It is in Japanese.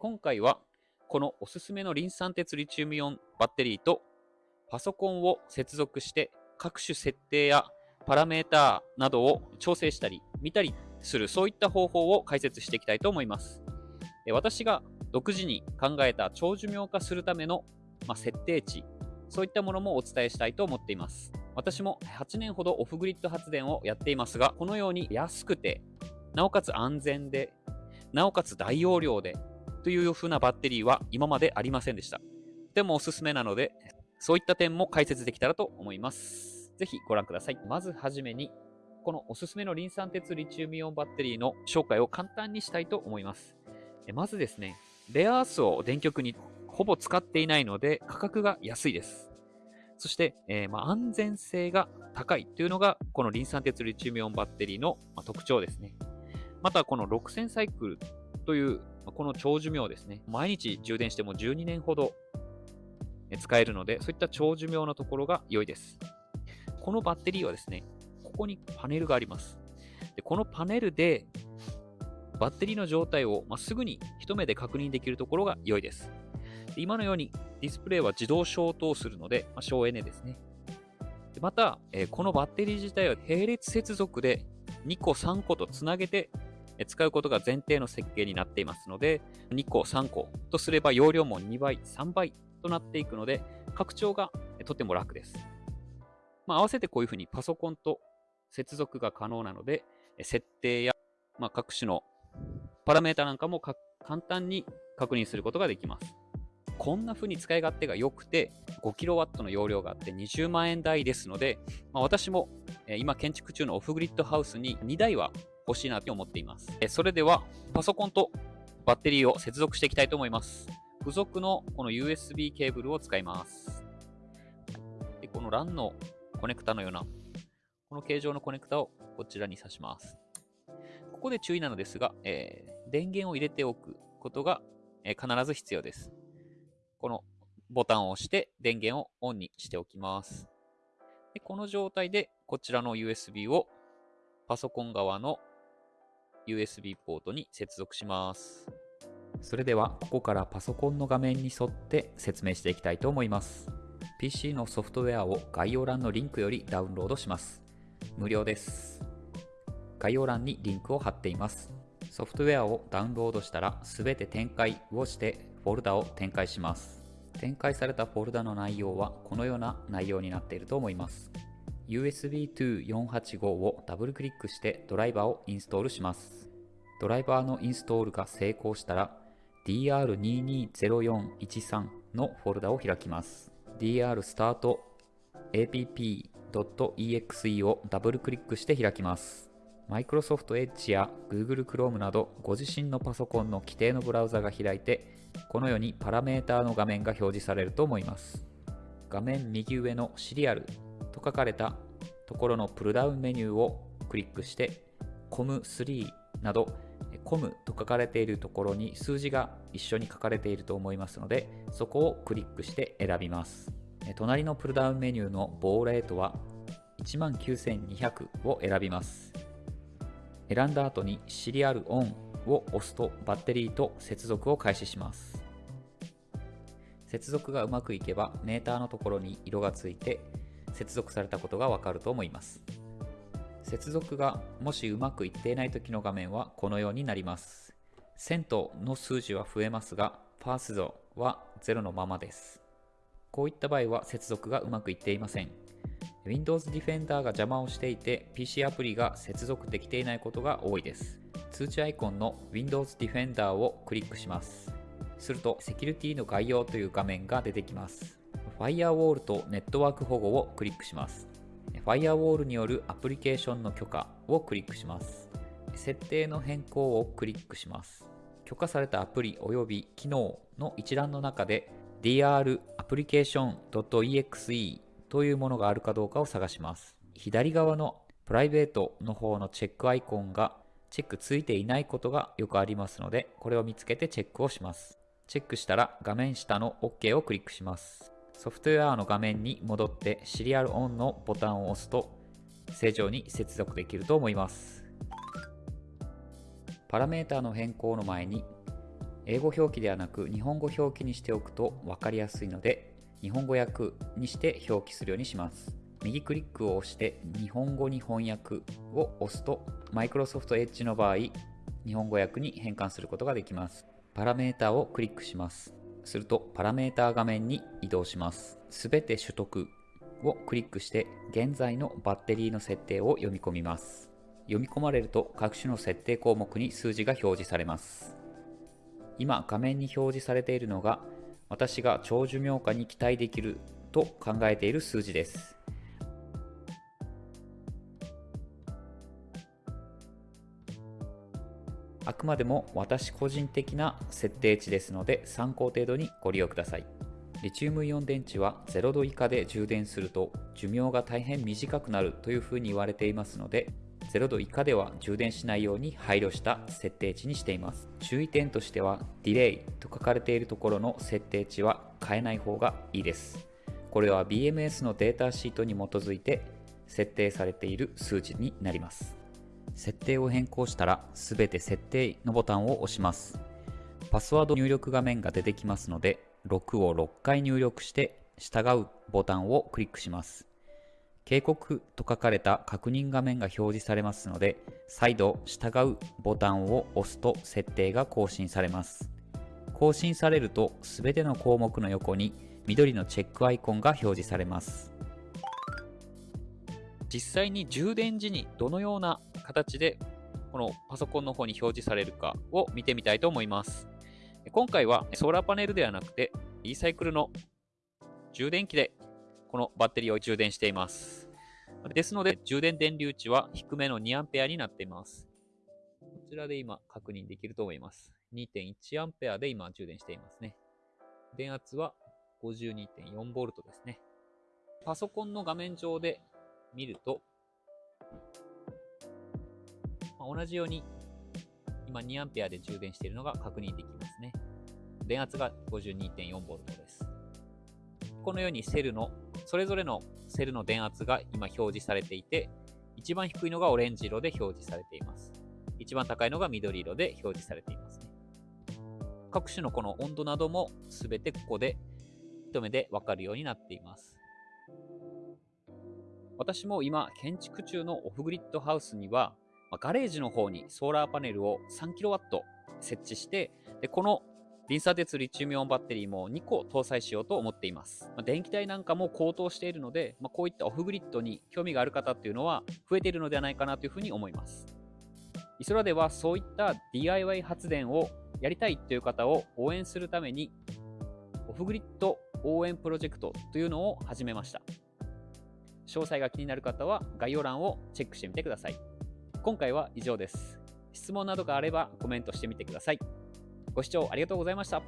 今回はこのおすすめのリン酸鉄リチウムイオンバッテリーとパソコンを接続して各種設定やパラメーターなどを調整したり見たりするそういった方法を解説していきたいと思います。私が独自に考えた長寿命化するための、ま、設定値そういったものもお伝えしたいと思っています。私も8年ほどオフグリッド発電をやっていますが、このように安くて、なおかつ安全で、なおかつ大容量で、という風なバッテリーは今までありませんでした。でもおすすめなので、そういった点も解説できたらと思います。ぜひご覧ください。まずはじめに、このおすすめのリン酸鉄リチウムイオンバッテリーの紹介を簡単にしたいと思います。まずですね、レアアースを電極にほぼ使っていないので価格が安いです。そして、えー、まあ、安全性が高いというのがこのリン酸鉄リチウムイオンバッテリーの、ま特徴ですね。またこの6000サイクルというこの長寿命ですね。毎日充電しても12年ほど使えるので、そういった長寿命のところが良いです。このバッテリーはですね、ここにパネルがあります。でこのパネルでバッテリーの状態を、まあ、すぐに一目で確認できるところが良いです。で今のようにディスプレイは自動消灯するので、まあ、省エネですね。でまた、え、このバッテリー自体は並列接続で2個3個とつなげて使うことが前提の設計になっていますので、2個3個とすれば容量も2倍、3倍となっていくので、拡張がとても楽です。まあ、合わせてこういうふうにパソコンと接続が可能なので、設定や、まあ、各種のパラメータなんかも簡単に確認することができます。こんな風に使い勝手が良くて 5kW の容量があって20万円台ですので、まあ、私も今建築中のオフグリッドハウスに2台は欲しいなと思っています。それではパソコンとバッテリーを接続していきたいと思います。付属のこの USB ケーブルを使います。でこの LAN のコネクタのようなこの形状のコネクタをこちらに挿します。ここで注意なのですが、えー、電源を入れておくことが、えー、必ず必要です。このボタンを押して電源をオンにしておきます。でこの状態でこちらの USB をパソコン側の USB ポートに接続します。それではここからパソコンの画面に沿って説明していきたいと思います。PC のソフトウェアを概要欄のリンクよりダウンロードします。無料です。概要欄にリンクを貼っています。ソフトウェアをダウンロードしたら全て展開をしてフォルダを展開します。展開されたフォルダの内容はこのような内容になっていると思います。USB to 485をダブルクリックしてドライバーをインストールします。ドライバーのインストールが成功したら DR220413 のフォルダを開きます。DR スタート app.exe をダブルクリックして開きます。Microsoft Edge や Google Chrome などご自身のパソコンの規定のブラウザが開いてこのようにパラメーターの画面が表示されると思います画面右上のシリアルと書かれたところのプルダウンメニューをクリックして COM3 など COM と書かれているところに数字が一緒に書かれていると思いますのでそこをクリックして選びます隣のプルダウンメニューのボーレートは19200を選びます選んだ後にシリアルオンを押すとバッテリーと接続を開始します。接続がうまくいけばメーターのところに色がついて接続されたことがわかると思います。接続がもしうまくいっていない時の画面はこのようになります。セントの数字は増えますが、パースドは0のままです。こういった場合は接続がうまくいっていません。Windows Defender が邪魔をしていて PC アプリが接続できていないことが多いです。通知アイコンの Windows Defender をクリックします。するとセキュリティの概要という画面が出てきます。Firewall とネットワーク保護をクリックします。Firewall によるアプリケーションの許可をクリックします。設定の変更をクリックします。許可されたアプリ及び機能の一覧の中で dr application.exe というものがあるかどうかを探します。左側のプライベートの方のチェックアイコンがチェックついていないことがよくありますので、これを見つけてチェックをします。チェックしたら画面下の OK をクリックします。ソフトウェアの画面に戻ってシリアルオンのボタンを押すと正常に接続できると思います。パラメータの変更の前に英語表記ではなく日本語表記にしておくと分かりやすいので日本語訳にして表記するようにします。右クリックを押して日本語に翻訳を押すと Microsoft Edge の場合日本語訳に変換することができます。パラメータをクリックします。するとパラメータ画面に移動します。すべて取得をクリックして現在のバッテリーの設定を読み込みます。読み込まれると各種の設定項目に数字が表示されます。今画面に表示されているのが私が長寿命化に期待できると考えている数字です。あくまでも私個人的な設定値ですので参考程度にご利用ください。リチウムイオン電池は0度以下で充電すると寿命が大変短くなるというふうに言われていますので0度以下では充電しないように配慮した設定値にしています。注意点としてはディレイと書かれているところの設定値は変えない方がいいです。これは BMS のデータシートに基づいて設定されている数字になります。設定を変更したら全て設定のボタンを押します。パスワード入力画面が出てきますので6を6回入力して従うボタンをクリックします。警告と書かれた確認画面が表示されますので再度従うボタンを押すと設定が更新されます。更新されると全ての項目の横に緑のチェックアイコンが表示されます。実際に充電時にどのような形でこのパソコンの方に表示されるかを見てみたいと思います今回はソーラーパネルではなくてリサイクルの充電器でこのバッテリーを充電しています。ですので、充電電流値は低めの 2A になっています。こちらで今確認できると思います。2.1A で今充電していますね。電圧は 52.4V ですね。パソコンの画面上で見ると、同じように今 2A で充電しているのが確認できますね。電圧が 52.4V です。このようにセルのそれぞれのセルの電圧が今表示されていて、一番低いのがオレンジ色で表示されています。一番高いのが緑色で表示されていますね。各種のこの温度なども全てここで一目でわかるようになっています。私も今建築中のオフグリッドハウスにはまガレージの方にソーラーパネルを 3kW 設置してでこのリンサ鉄リチウムイオンバッテリーも2個搭載しようと思っています。ま、電気代なんかも高騰しているので、ま、こういったオフグリッドに興味がある方っていうのは増えているのではないかなというふうに思います。イソラではそういった DIY 発電をやりたいという方を応援するためにオフグリッド応援プロジェクトというのを始めました。詳細が気になる方は概要欄をチェックしてみてください。今回は以上です。質問などがあればコメントしてみてください。ご視聴ありがとうございました。